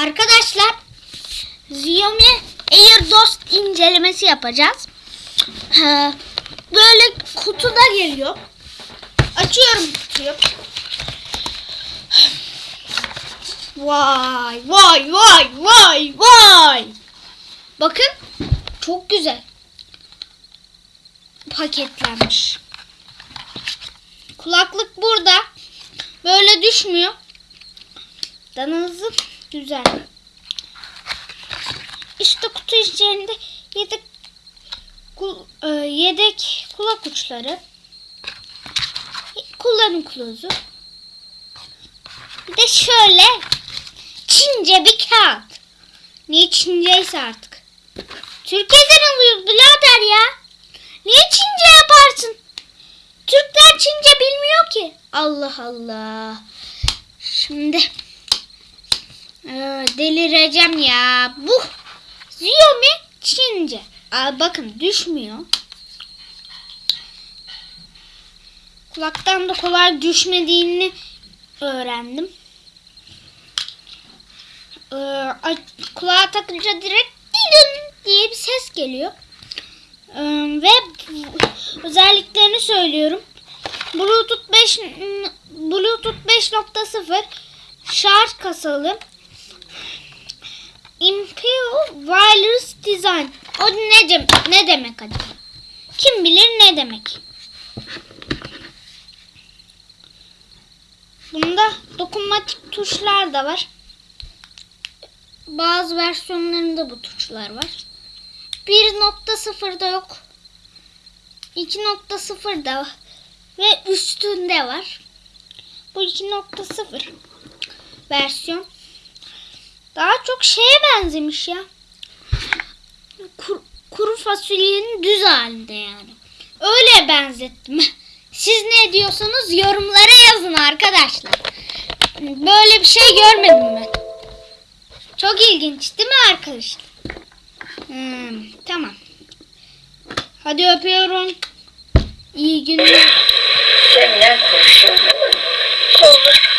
Arkadaşlar Xiaomi AirDost incelemesi yapacağız. Ha, Böyle kutuda geliyor. Açıyorum kutuyu. Vay vay vay vay vay. Bakın çok güzel. Paketlenmiş. Kulaklık burada. Böyle düşmüyor. Dananızı güzel. İşte kutu içerisinde yedek e, yedek kulak uçları. Kullanım kılavuzu. Bir de şöyle Çince bir kağıt. Niye Çinceyse artık. Türkiye'den alıyoruz birader ya. Niye Çince yaparsın? Türkler Çince bilmiyor ki. Allah Allah. Şimdi delireceğim ya. Bu Xiaomi Çince. Aa, bakın düşmüyor. Kulaktan da kolay düşmediğini öğrendim. Ee, kulağa takınca direkt didin diye bir ses geliyor. Ee, ve özelliklerini söylüyorum. Bluetooth 5 Bluetooth 5.0 şarj kasalı. Imperial Wireless Design. O ne, dem- ne demek acaba? Kim bilir ne demek? Bunda dokunmatik tuşlar da var. Bazı versiyonlarında bu tuşlar var. 1.0'da yok. 2.0'da ve üstünde var. Bu 2.0 versiyon. Daha çok şeye benzemiş ya. Kur- kuru fasulyenin düz halinde yani. Öyle benzettim. Siz ne diyorsanız yorumlara yazın arkadaşlar. Böyle bir şey görmedim ben. Çok ilginç değil mi arkadaşlar? Hmm, tamam. Hadi öpüyorum. İyi günler. Senden kurşun olur.